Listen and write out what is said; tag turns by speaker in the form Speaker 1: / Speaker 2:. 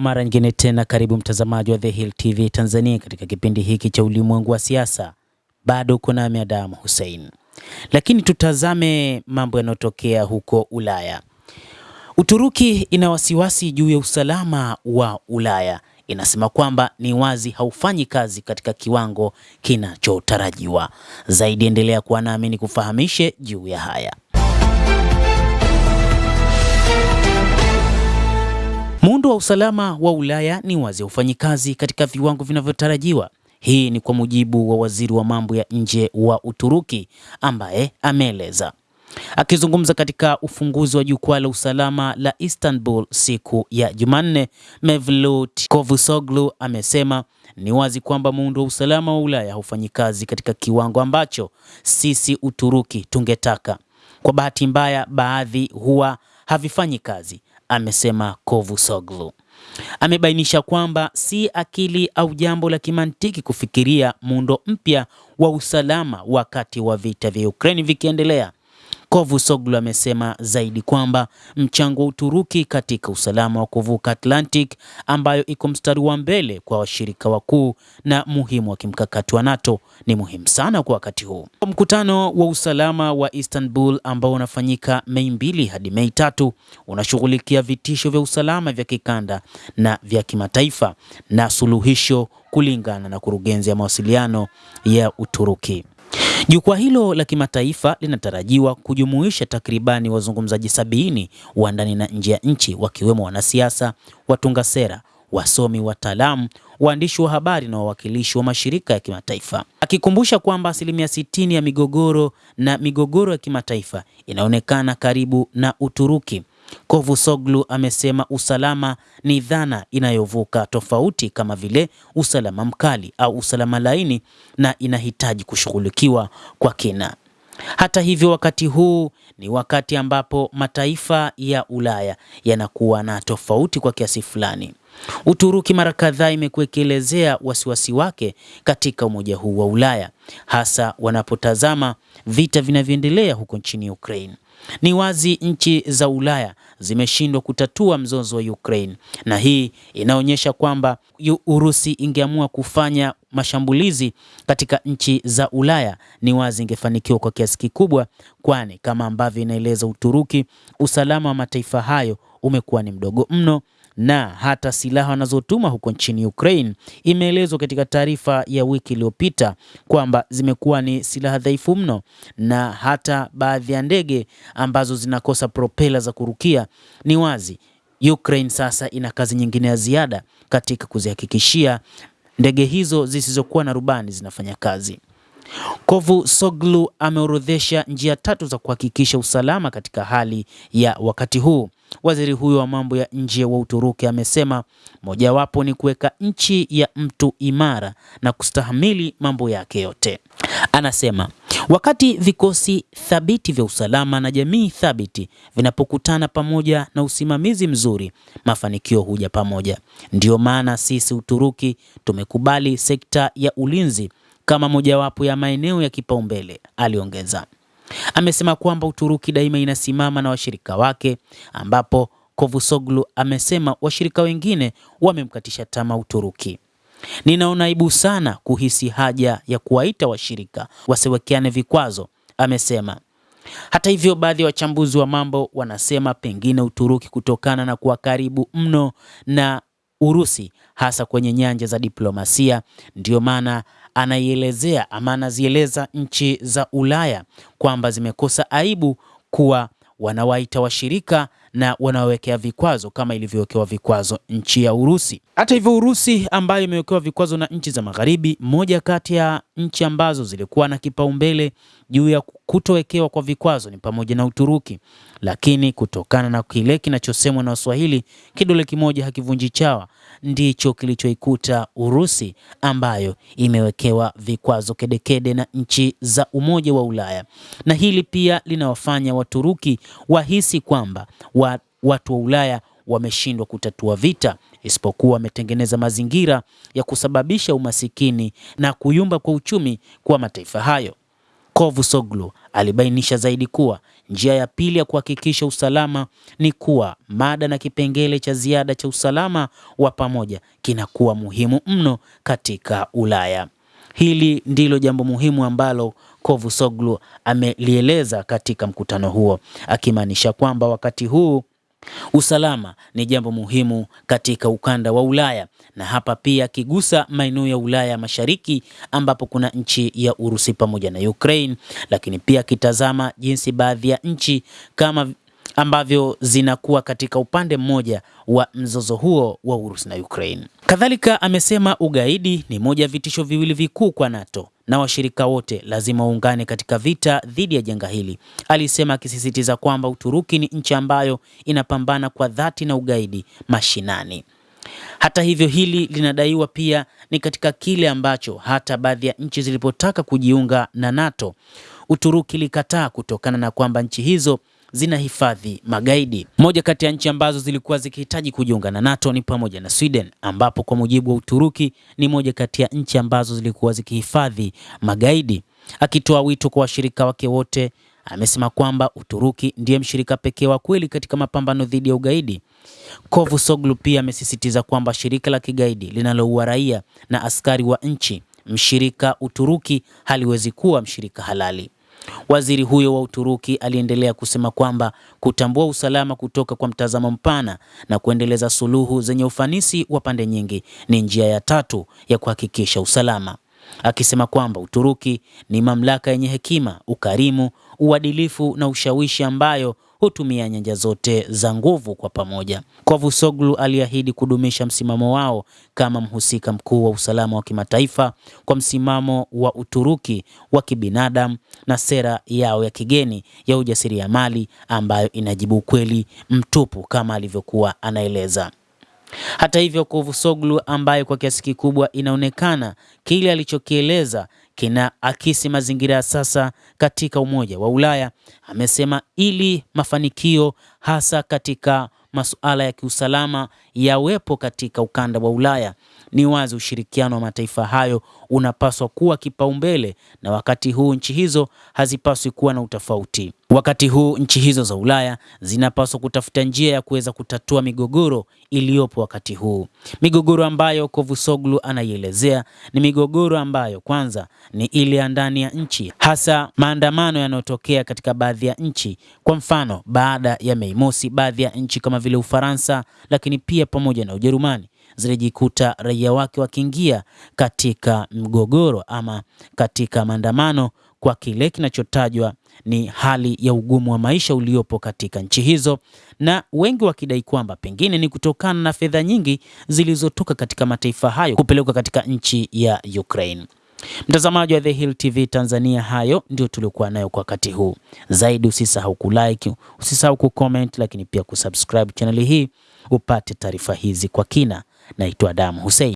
Speaker 1: Mara nyingine tena, karibu mtazamaji wa The Hill TV Tanzania katika kipindi hiki cha ulimwengu wa siasa. Bado uko nami Adamu Hussein, lakini tutazame mambo yanayotokea huko Ulaya. Uturuki ina wasiwasi juu ya usalama wa Ulaya, inasema kwamba ni wazi haufanyi kazi katika kiwango kinachotarajiwa. Zaidi endelea kuwa nami ni kufahamishe juu ya haya. Muundo wa usalama wa Ulaya ni wazi haufanyi kazi katika viwango vinavyotarajiwa. Hii ni kwa mujibu wa waziri wa mambo ya nje wa Uturuki ambaye ameeleza akizungumza katika ufunguzi wa jukwaa la usalama la Istanbul siku ya Jumanne. Mevlut Cavusoglu amesema ni wazi kwamba muundo wa usalama wa Ulaya haufanyi kazi katika kiwango ambacho sisi Uturuki tungetaka. Kwa bahati mbaya, baadhi huwa havifanyi kazi, amesema Cavusoglu. Amebainisha kwamba si akili au jambo la kimantiki kufikiria muundo mpya wa usalama wakati wa vita vya Ukraine vikiendelea. Cavusoglu amesema zaidi kwamba mchango wa Uturuki katika usalama wa kuvuka Atlantic, ambayo iko mstari wa mbele kwa washirika wakuu na muhimu wa kimkakati wa NATO, ni muhimu sana kwa wakati huu. Mkutano wa usalama wa Istanbul ambao unafanyika Mei mbili hadi Mei tatu unashughulikia vitisho vya usalama vya kikanda na vya kimataifa na suluhisho, kulingana na kurugenzi ya mawasiliano ya Uturuki. Jukwaa hilo la kimataifa linatarajiwa kujumuisha takribani wazungumzaji sabini wa ndani na nje ya nchi wakiwemo wanasiasa, watunga sera, wasomi, wataalamu, waandishi wa habari na wawakilishi wa mashirika ya kimataifa, akikumbusha kwamba asilimia sitini ya migogoro na migogoro ya kimataifa inaonekana karibu na Uturuki. Cavusoglu amesema usalama ni dhana inayovuka tofauti kama vile usalama mkali au usalama laini na inahitaji kushughulikiwa kwa kina. Hata hivyo, wakati huu ni wakati ambapo mataifa ya Ulaya yanakuwa na tofauti kwa kiasi fulani. Uturuki mara kadhaa imekuwa ikielezea wasiwasi wake katika umoja huu wa Ulaya, hasa wanapotazama vita vinavyoendelea huko nchini Ukraine. Ni wazi nchi za Ulaya zimeshindwa kutatua mzozo wa Ukraine, na hii inaonyesha kwamba Urusi ingeamua kufanya mashambulizi katika nchi za Ulaya, ni wazi ingefanikiwa kwa kiasi kikubwa, kwani kama ambavyo inaeleza Uturuki, usalama wa mataifa hayo umekuwa ni mdogo mno na hata silaha wanazotuma huko nchini Ukraine, imeelezwa katika taarifa ya wiki iliyopita kwamba zimekuwa ni silaha dhaifu mno, na hata baadhi ya ndege ambazo zinakosa propela za kurukia. Ni wazi Ukraine sasa ina kazi nyingine ya ziada katika kuzihakikishia ndege hizo zisizokuwa na rubani zinafanya kazi. kovu soglu ameorodhesha njia tatu za kuhakikisha usalama katika hali ya wakati huu. Waziri huyo wa mambo ya nje wa Uturuki amesema mojawapo ni kuweka nchi ya mtu imara na kustahamili mambo yake yote. Anasema wakati vikosi thabiti vya usalama na jamii thabiti vinapokutana pamoja na usimamizi mzuri, mafanikio huja pamoja. Ndiyo maana sisi Uturuki tumekubali sekta ya ulinzi kama mojawapo ya maeneo ya kipaumbele, aliongeza. Amesema kwamba Uturuki daima inasimama na washirika wake, ambapo kovusoglu amesema washirika wengine wamemkatisha tamaa Uturuki. Ninaona aibu sana kuhisi haja ya kuwaita washirika wasiwekeane vikwazo, amesema. Hata hivyo, baadhi ya wachambuzi wa mambo wanasema pengine Uturuki kutokana na kuwa karibu mno na Urusi hasa kwenye nyanja za diplomasia, ndiyo maana anaielezea ama anazieleza nchi za Ulaya kwamba zimekosa aibu kuwa wanawaita washirika na wanawekea vikwazo kama ilivyowekewa vikwazo nchi ya Urusi. Hata hivyo, Urusi ambayo imewekewa vikwazo na nchi za Magharibi, moja kati ya nchi ambazo zilikuwa na kipaumbele juu ya kutowekewa kwa vikwazo ni pamoja na Uturuki, lakini kutokana na kile kinachosemwa na Waswahili, kidole kimoja hakivunji chawa, ndicho kilichoikuta Urusi ambayo imewekewa vikwazo kedekede na nchi za Umoja wa Ulaya, na hili pia linawafanya Waturuki wahisi kwamba wa, watu wa Ulaya wameshindwa kutatua vita, isipokuwa wametengeneza mazingira ya kusababisha umasikini na kuyumba kwa uchumi kwa mataifa hayo. Cavusoglu alibainisha zaidi kuwa njia ya pili ya kuhakikisha usalama ni kuwa mada na kipengele cha ziada cha usalama wa pamoja kinakuwa muhimu mno katika Ulaya. Hili ndilo jambo muhimu ambalo Cavusoglu amelieleza katika mkutano huo, akimaanisha kwamba wakati huu usalama ni jambo muhimu katika ukanda wa Ulaya, na hapa pia akigusa maeneo ya Ulaya Mashariki ambapo kuna nchi ya Urusi pamoja na Ukraine, lakini pia akitazama jinsi baadhi ya nchi kama ambavyo zinakuwa katika upande mmoja wa mzozo huo wa Urusi na Ukraine. Kadhalika amesema ugaidi ni moja ya vitisho viwili vikuu kwa NATO na washirika wote lazima waungane katika vita dhidi ya janga hili, alisema, akisisitiza kwamba Uturuki ni nchi ambayo inapambana kwa dhati na ugaidi mashinani. Hata hivyo, hili linadaiwa pia ni katika kile ambacho hata baadhi ya nchi zilipotaka kujiunga na NATO, Uturuki ilikataa kutokana na kwamba nchi hizo zinahifadhi magaidi. Moja kati ya nchi ambazo zilikuwa zikihitaji kujiunga na NATO ni pamoja na Sweden, ambapo kwa mujibu wa Uturuki ni moja kati ya nchi ambazo zilikuwa zikihifadhi magaidi. Akitoa wito kwa washirika wake wote, amesema kwamba Uturuki ndiye mshirika pekee wa kweli katika mapambano dhidi ya ugaidi. Cavusoglu pia amesisitiza kwamba shirika la kigaidi linaloua raia na askari wa nchi mshirika Uturuki haliwezi kuwa mshirika halali. Waziri huyo wa Uturuki aliendelea kusema kwamba kutambua usalama kutoka kwa mtazamo mpana na kuendeleza suluhu zenye ufanisi wa pande nyingi ni njia ya tatu ya kuhakikisha usalama, akisema kwamba Uturuki ni mamlaka yenye hekima, ukarimu, uadilifu na ushawishi ambayo hutumia nyanja zote za nguvu kwa pamoja. Cavusoglu aliahidi kudumisha msimamo wao kama mhusika mkuu wa usalama wa kimataifa kwa msimamo wa Uturuki wa kibinadamu na sera yao ya kigeni ya ujasiriamali ambayo inajibu ukweli mtupu kama alivyokuwa anaeleza. Hata hivyo, Cavusoglu ambaye kwa kiasi kikubwa inaonekana kile alichokieleza kina akisi mazingira ya sasa katika Umoja wa Ulaya, amesema ili mafanikio hasa katika masuala ya kiusalama yawepo katika ukanda wa Ulaya, ni wazi ushirikiano wa mataifa hayo unapaswa kuwa kipaumbele, na wakati huu nchi hizo hazipaswi kuwa na utofauti. Wakati huu nchi hizo za Ulaya zinapaswa kutafuta njia ya kuweza kutatua migogoro iliyopo wakati huu, migogoro ambayo kovusoglu anaielezea ni migogoro ambayo kwanza ni ile ya ndani ya nchi, hasa maandamano yanayotokea katika baadhi ya nchi. Kwa mfano, baada ya Mei Mosi, baadhi ya nchi kama vile Ufaransa, lakini pia pamoja na Ujerumani zilijikuta raia wake wakiingia katika mgogoro ama katika maandamano kwa kile kinachotajwa ni hali ya ugumu wa maisha uliopo katika nchi hizo, na wengi wakidai kwamba pengine ni kutokana na fedha nyingi zilizotoka katika mataifa hayo kupelekwa katika nchi ya Ukraine. Mtazamaji wa The Hill TV Tanzania, hayo ndio tuliokuwa nayo kwa wakati huu. Zaidi usisahau kulike, usisahau kucomment, lakini pia kusubscribe chaneli hii upate taarifa hizi kwa kina. Naitwa damu Hussein.